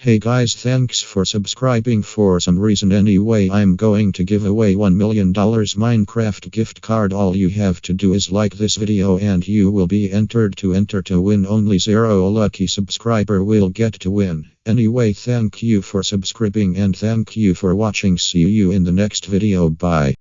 Hey guys, thanks for subscribing. For some reason, anyway, I'm going to give away $1 million Minecraft gift card. All you have to do is like this video and you will be entered to enter to win. Only zero lucky subscriber will get to win. Anyway, thank you for subscribing and thank you for watching. See you in the next video. Bye.